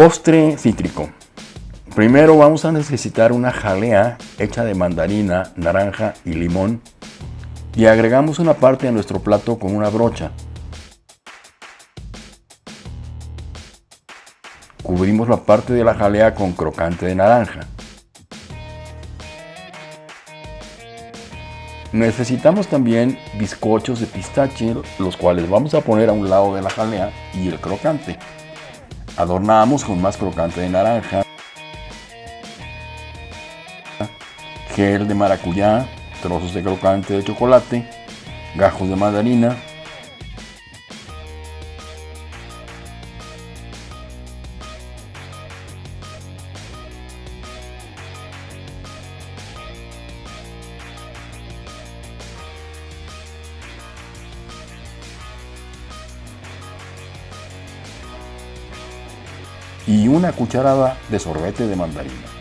Postre cítrico. Primero vamos a necesitar una jalea hecha de mandarina, naranja y limón y agregamos una parte a nuestro plato con una brocha. Cubrimos la parte de la jalea con crocante de naranja. Necesitamos también bizcochos de pistache, los cuales vamos a poner a un lado de la jalea y el crocante. Adornamos con más crocante de naranja, gel de maracuyá, trozos de crocante de chocolate, gajos de mandarina, y una cucharada de sorbete de mandarina.